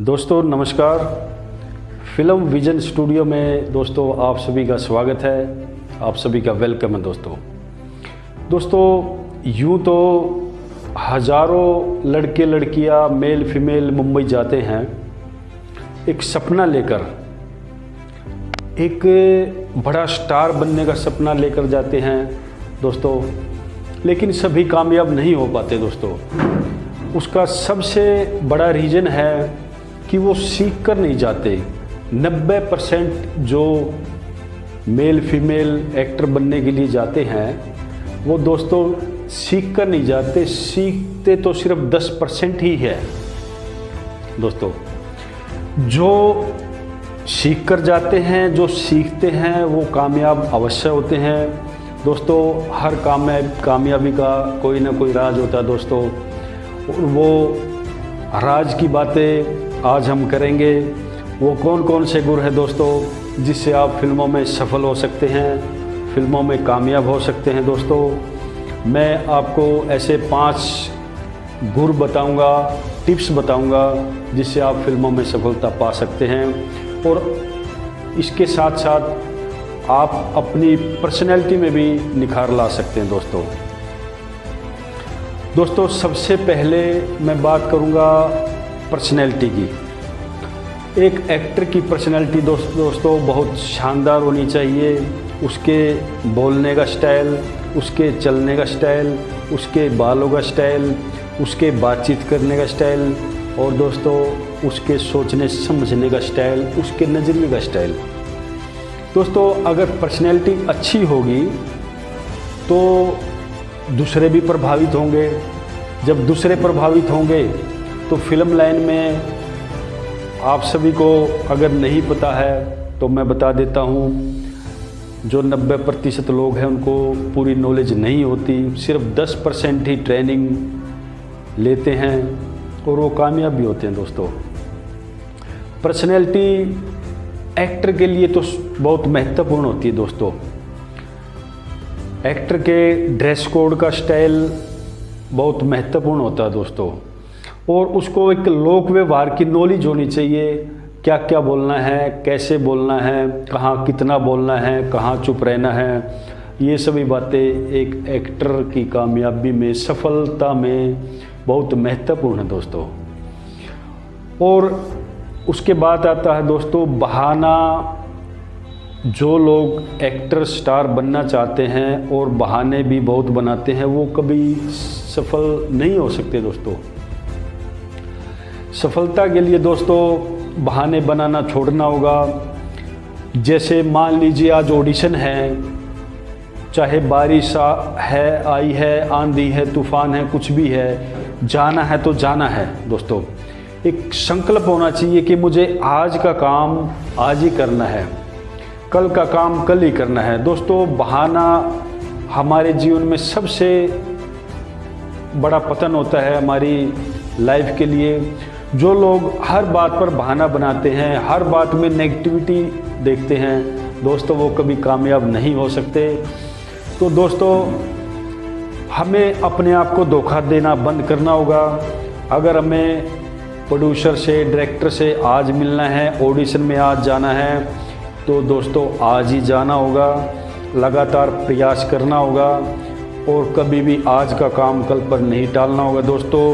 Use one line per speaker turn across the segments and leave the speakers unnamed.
दोस्तों, नमस्कार। Film vision studio में दोस्तों, आप सभी का स्वागत है। आप सभी का वेलकम है दोस्तों। दोस्तों, यूँ तो हज़ारों लड़के लड़कियाँ मेल फीमेल मुंबई जाते हैं। एक सपना लेकर, एक बड़ा स्टार बनने का सपना लेकर जाते हैं दोस्तों। लेकिन सभी कामयाब नहीं हो पाते दोस्तों। उसका सबसे बड़ा रीज़न है कि वो सीख कर नहीं जाते। 90 परसेंट जो मेल, फीमेल एक्टर बनने के लिए जाते हैं, वो दोस्तों सीख कर नहीं जाते। सीखते तो सिर्फ़ 10 परसेंट ही है। दोस्तों, जो सीख कर जाते हैं, जो सीखते हैं, वो कामयाब अवश्य होते हैं। दोस्तों, हर कामयाब कामयाबी का कोई ना कोई राज होता है दोस्तों। वो राज की बातें आज हम करेंगे, वो कौन कौन से गुर हैं दोस्तों, जिससे आप फ़िल्मों में सफल हो सकते हैं, फ़िल्मों में कामयाब हो सकते हैं दोस्तों। मैं आपको ऐसे पाँच गुर बताऊँगा, टिप्स बताऊँगा, जिससे आप फ़िल्मों में सफलता पा सकते हैं। और इसके साथ साथ आप अपनी पर्सनैलिटी में भी निखार ला सकते हैं दोस्तों। दोस्तों, सबसे पहले मैं बात करूँगा पर्सनैलिटी की। एक एक्टर की पर्सनैलिटी दोस्त, दोस्तों, बहुत शानदार होनी चाहिए। उसके बोलने का स्टाइल उसके चलने का स्टाइल उसके बालों का स्टाइल उसके बातचीत करने का स्टाइल और दोस्तों, उसके सोचने, समझने का स्टाइल उसके नज़रिए का स्टाइल दोस्तों, अगर पर्सनैलिटी अच्छी होगी तो दूसरे भी प्रभावित होंगे। जब दूसरे प्रभावित होंगे तो फ़िल्म लाइन में आप सभी को अगर नहीं पता है तो मैं बता देता हूँ, जो 90 प्रतिशत लोग हैं, उनको पूरी नॉलेज नहीं होती। सिर्फ़ 10 परसेंट ही ट्रेनिंग लेते हैं, और वो कामयाब भी होते हैं दोस्तों। पर्सनैलिटी एक्टर के लिए तो बहुत महत्वपूर्ण होती है दोस्तों। एक्टर के ड्रेस कोड का स्टाइल बहुत महत्वपूर्ण होता है दोस्तों। और उसको एक लोक व्यवहार की नॉलेज होनी चाहिए। क्या क्या बोलना है, कैसे बोलना है, कहाँ कितना बोलना है, कहाँ चुप रहना है। ये सभी बातें एक एक्टर की कामयाबी में, सफलता में बहुत महत्वपूर्ण है दोस्तों। और उसके बाद आता है दोस्तों, बहाना। जो लोग एक्टर स्टार बनना चाहते हैं और बहाने भी बहुत बनाते हैं, वो कभी सफल नहीं हो सकते दोस्तों। सफलता के लिए दोस्तों, बहाने बनाना छोड़ना होगा। जैसे मान लीजिए आज ऑडिशन है, चाहे बारिश है, आई है, आंधी है, तूफ़ान है, कुछ भी है, जाना है तो जाना है दोस्तों। एक संकल्प होना चाहिए कि मुझे आज का काम आज ही करना है, कल का काम कल ही करना है। दोस्तों, बहाना हमारे जीवन में सबसे बड़ा पतन होता है हमारी लाइफ के लिए। जो लोग हर बात पर बहाना बनाते हैं, हर बात में नेगेटिविटी देखते हैं, दोस्तों, वो कभी कामयाब नहीं हो सकते। तो दोस्तों, हमें अपने आप को धोखा देना बंद करना होगा। अगर हमें प्रोड्यूसर से डायरेक्टर से आज मिलना है ऑडिशन में आज जाना है तो दोस्तों, आज ही जाना होगा। लगातार प्रयास करना होगा और कभी भी आज का काम कल पर नहीं टालना होगा। दोस्तों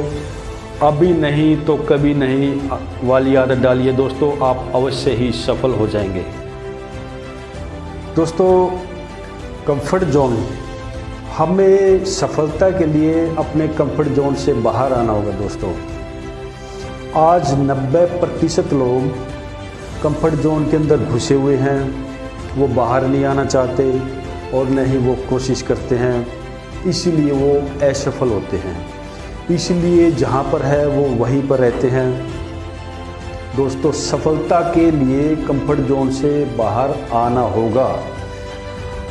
अभी नहीं तो कभी नहीं। वाली आदत डालिए दोस्तों, आप अवश्य ही सफल हो जाएँगे। दोस्तों कंफर्ट जोन हमें सफलता के लिए अपने कंफर्ट जोन से बाहर आना होगा दोस्तों। आज 90 प्रतिशत लोग कंफर्ट जोन के अंदर घुसे हुए हैं। वो बाहर नहीं आना चाहते और न ही वो कोशिश करते हैं। इसीलिए वो असफल होते हैं। इसलिए जहाँ पर है वो वहीं पर रहते हैं। दोस्तों, सफलता के लिए कंफर्ट जोन से बाहर आना होगा।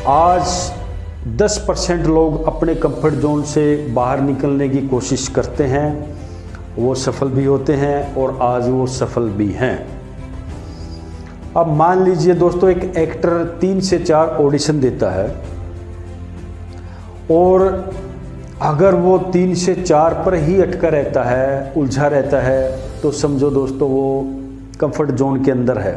आज 10 परसेंट लोग अपने कंफर्ट जोन से बाहर निकलने की कोशिश करते हैं। वो सफल भी होते हैं और आज वो सफल भी हैं। अब मान लीजिए दोस्तों, एक एक्टर तीन से चार ऑडिशन देता है और अगर वो तीन से चार पर ही अटका रहता है, उलझा रहता है तो समझो दोस्तों वो कंफर्ट जोन के अंदर है।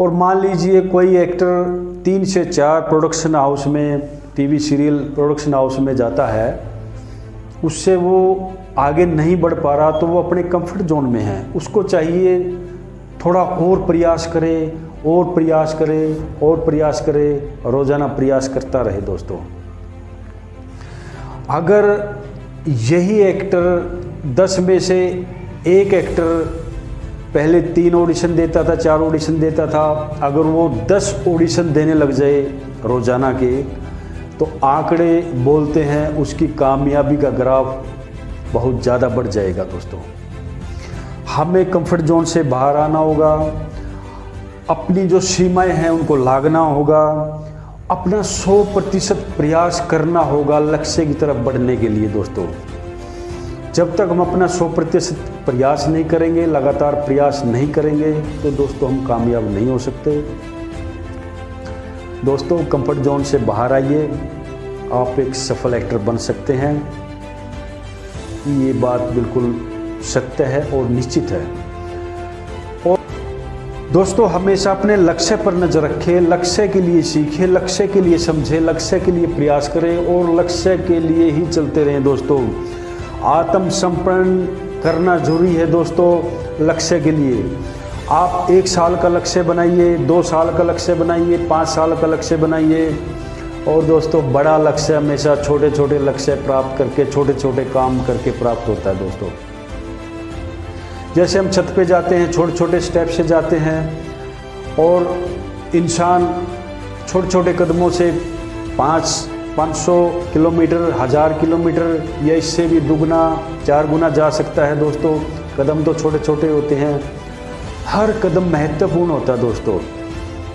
और मान लीजिए कोई एक्टर तीन से चार प्रोडक्शन हाउस में टीवी सीरियल प्रोडक्शन हाउस में जाता है, उससे वो आगे नहीं बढ़ पा रहा तो वो अपने कंफर्ट जोन में है। उसको चाहिए थोड़ा और प्रयास करे, और प्रयास करे, और प्रयास करे, रोज़ाना प्रयास करता रहे दोस्तों। अगर यही एक्टर दस में से एक एक्टर पहले तीन ऑडिशन देता था, चार ऑडिशन देता था, अगर वो दस ऑडिशन देने लग जाए रोज़ाना के तो आंकड़े बोलते हैं, उसकी कामयाबी का ग्राफ बहुत ज़्यादा बढ़ जाएगा दोस्तों। हमें कंफर्ट जोन से बाहर आना होगा, अपनी जो सीमाएँ हैं उनको लागना होगा अपना 100 प्रतिशत प्रयास करना होगा लक्ष्य की तरफ़ बढ़ने के लिए दोस्तों। जब तक हम अपना 100 प्रतिशत प्रयास नहीं करेंगे, लगातार प्रयास नहीं करेंगे तो दोस्तों हम कामयाब नहीं हो सकते। दोस्तों कंफर्ट जोन से बाहर आइए। आप एक सफल एक्टर बन सकते हैं। ये बात बिल्कुल सत्य है और निश्चित है। और दोस्तों, हमेशा अपने लक्ष्य पर नज़र रखें, लक्ष्य के लिए सीखें, लक्ष्य के लिए समझें, लक्ष्य के लिए प्रयास करें और लक्ष्य के लिए ही चलते रहें दोस्तों। आत्म संपन्न करना ज़रूरी है दोस्तों, लक्ष्य के लिए। आप एक साल का लक्ष्य बनाइए, दो साल का लक्ष्य बनाइए, पाँच साल का लक्ष्य बनाइए और दोस्तों, बड़ा लक्ष्य हमेशा छोटे छोटे लक्ष्य प्राप्त करके छोटे छोटे काम करके प्राप्त होता है दोस्तों। जैसे हम छत पे जाते हैं छोटे छोटे स्टेप से जाते हैं, और इंसान छोटे छोटे कदमों से पाँच पाँच सौ किलोमीटर, हज़ार किलोमीटर या इससे भी दुगना, चार गुना जा सकता है दोस्तों। कदम तो छोटे छोटे होते हैं। हर कदम महत्वपूर्ण होता है दोस्तों।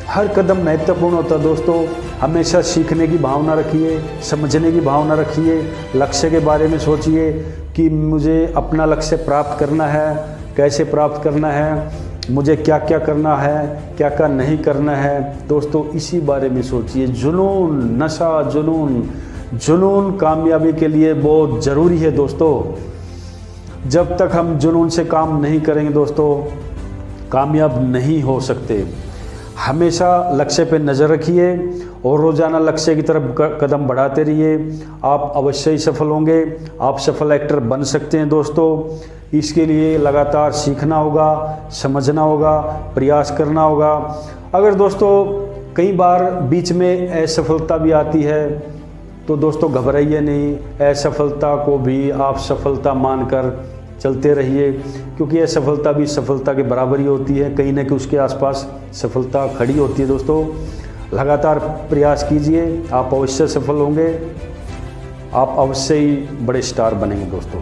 हर कदम महत्वपूर्ण होता है दोस्तों। हमेशा सीखने की भावना रखिए, समझने की भावना रखिए, लक्ष्य के बारे में सोचिए कि मुझे अपना लक्ष्य प्राप्त करना है। कैसे प्राप्त करना है, मुझे क्या क्या करना है क्या क्या नहीं करना है, दोस्तों, इसी बारे में सोचिए। जुनून, नशा, जुनून जुनून कामयाबी के लिए बहुत ज़रूरी है दोस्तों। जब तक हम जुनून से काम नहीं करेंगे दोस्तों, कामयाब नहीं हो सकते। हमेशा लक्ष्य पे नज़र रखिए और रोज़ाना लक्ष्य की तरफ़ कदम बढ़ाते रहिए। आप अवश्य ही सफल होंगे। आप सफल एक्टर बन सकते हैं दोस्तों। इसके लिए लगातार सीखना होगा, समझना होगा, प्रयास करना होगा। अगर दोस्तों कई बार बीच में असफलता भी आती है तो दोस्तों घबराइए नहीं। असफलता को भी आप सफलता मानकर चलते रहिए, क्योंकि यह सफलता भी सफलता के बराबर ही होती है। कहीं ना कहीं उसके आसपास सफलता खड़ी होती है। दोस्तों, लगातार प्रयास कीजिए, आप अवश्य सफल होंगे। आप अवश्य ही बड़े स्टार बनेंगे दोस्तों।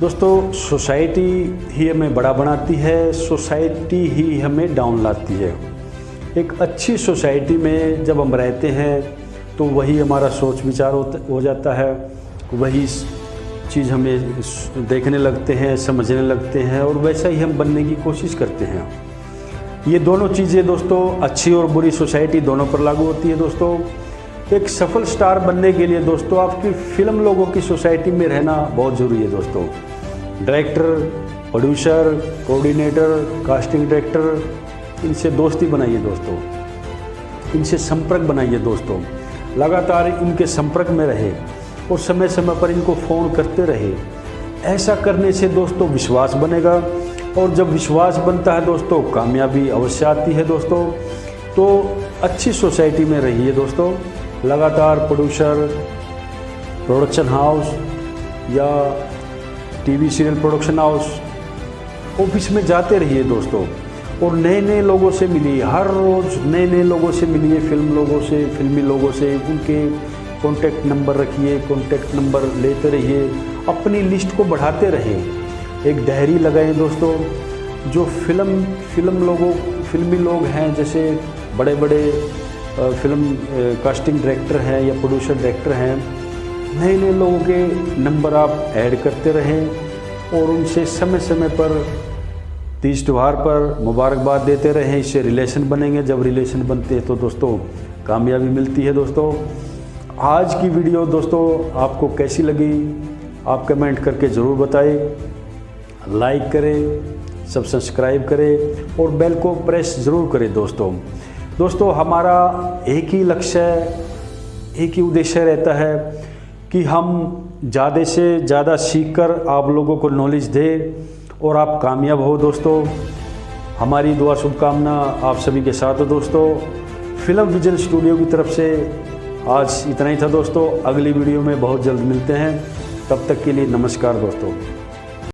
दोस्तों, सोसाइटी ही हमें बड़ा बनाती है, सोसाइटी ही हमें डाउन लाती है। एक अच्छी सोसाइटी में जब हम रहते हैं तो वही हमारा सोच विचार हो जाता है, वही चीज़ हमें देखने लगते हैं, समझने लगते हैं और वैसा ही हम बनने की कोशिश करते हैं। ये दोनों चीज़ें दोस्तों अच्छी और बुरी सोसाइटी दोनों पर लागू होती है दोस्तों। एक सफल स्टार बनने के लिए दोस्तों आपकी फ़िल्म लोगों की सोसाइटी में रहना बहुत ज़रूरी है दोस्तों। Director, producer, coordinator, casting director, इनसे दोस्ती बनाइए दोस्तों। इनसे संपर्क बनाइए दोस्तों। लगातार इनके संपर्क में रहे। और समय समय पर इनको फ़ोन करते रहे। ऐसा करने से दोस्तों विश्वास बनेगा और जब विश्वास बनता है दोस्तों, कामयाबी अवश्य आती है दोस्तों। तो अच्छी सोसाइटी में रहिए दोस्तों। लगातार प्रोड्यूसर, प्रोडक्शन हाउस या TV serial production house, office में जाते रहिए दोस्तों। और नए नए लोगों से मिलिए, हर रोज़ नए नए लोगों से मिलिए, फ़िल्म लोगों से, फिल्मी लोगों से, उनके कॉन्टैक्ट नंबर रखिए कॉन्टैक्ट नंबर लेते रहिए, अपनी लिस्ट को बढ़ाते रहें एक डायरी लगाएँ दोस्तों, जो फ़िल्म फ़िल्म लोगों फिल्मी लोग हैं, जैसे बड़े बड़े फ़िल्म कास्टिंग डायरेक्टर हैं या प्रोड्यूसर डायरेक्टर हैं नए नए लोगों के नंबर आप ऐड करते रहें और उनसे समय समय पर, तीज त्यौहार पर मुबारकबाद देते रहें। इससे रिलेशन बनेंगे। जब रिलेशन बनते हैं तो दोस्तों, कामयाबी मिलती है दोस्तों। आज की वीडियो दोस्तों आपको कैसी लगी? आप कमेंट करके ज़रूर बताएँ। लाइक करें सब सब्सक्राइब करें और बेल को प्रेस ज़रूर करें दोस्तों। दोस्तों, हमारा एक ही लक्ष्य, एक ही उद्देश्य रहता है कि हम ज़्यादा से ज़्यादा सीख कर आप लोगों को नॉलेज दें और आप कामयाब हो दोस्तों। हमारी दुआ शुभकामना आप सभी के साथ हो दोस्तों। फ़िल्म विजन स्टूडियो की तरफ़ से आज इतना ही था दोस्तों। अगली वीडियो में बहुत जल्द मिलते हैं। तब तक के लिए नमस्कार दोस्तों।